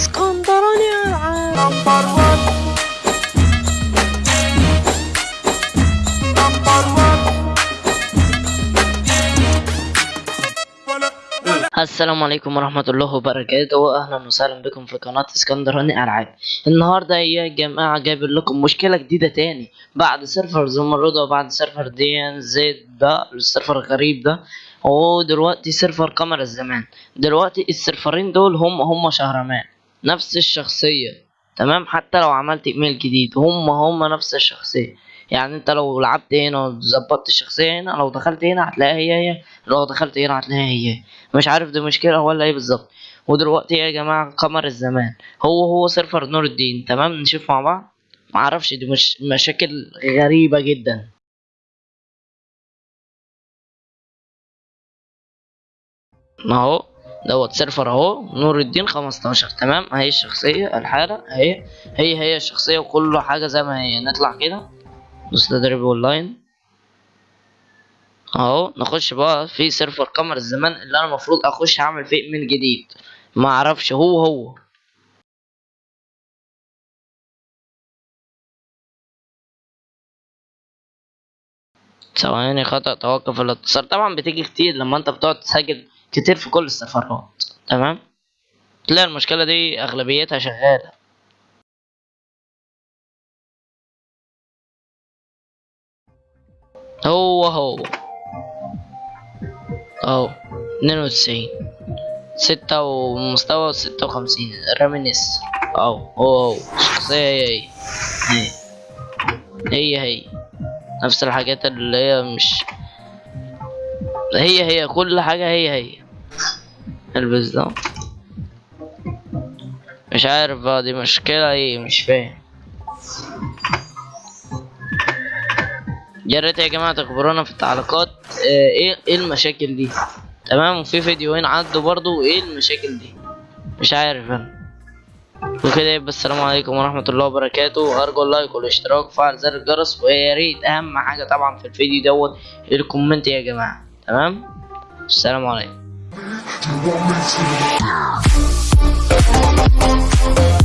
اسكندراني ألعاب number 1 number 1 ولا ولا السلام عليكم ورحمة الله وبركاته أهلا وسهلا بكم في قناة اسكندراني ألعاب النهاردة يا جماعة جايب لكم مشكلة جديدة تاني بعد server زمردة وبعد server دي ان زد ده ال server الغريب ده ودلوقتي server قمر الزمان دلوقتي السيرفرين دول هم هم شهرمان نفس الشخصية تمام؟ حتى لو عملت إيميل جديد هم هم نفس الشخصية. يعني أنت لو لعبت هنا وظبطت الشخصية هنا لو دخلت هنا هتلاقيها هي هي لو دخلت هنا هتلاقيها هي هي. مش عارف دي مشكلة ولا إيه بالظبط. ودلوقتي يا جماعة قمر الزمان. هو هو server نور الدين تمام؟ نشوف مع بعض. معرفش دي مش مشاكل غريبة جدا. ما هو دوت server اهو نور الدين 15 تمام؟ اهي الشخصية الحالة اهي هي هي الشخصية وكل حاجة زي ما هي نطلع كده. دوس تدريب اونلاين اهو نخش بقى في server قمر الزمان اللي أنا المفروض أخش أعمل فيه إيميل جديد. ما أعرفش هو هو. ثواني خطأ توقف الاتصال. طبعا بتيجي كتير لما أنت بتقعد تسجل كتير في كل السفرات. تمام؟ تلاقي المشكلة دي أغلبيتها شغالة. هو هو. أهو اتنين وتسعين. ستة ومستوى ستة وخمسين. رامينيس أهو هو هو. الشخصية هي. هي. هي هي. نفس الحاجات اللي هي مش هي هي. كل حاجة هي هي. البس ده مش عارف بقى دي مشكلة إيه؟ مش فاهم. يا ريت يا جماعة تخبرونا في التعليقات آه، إيه إيه المشاكل دي؟ تمام؟ وفي فيديوهين عدوا برضو إيه المشاكل دي؟ مش عارف أنا. وكده يبقى السلام عليكم ورحمة الله وبركاته. أرجو ال like والاشتراك وفعل زر الجرس. ويا ريت أهم حاجة طبعا في الفيديو دوت ال comment يا جماعة. تمام؟ السلام عليكم. You want me to?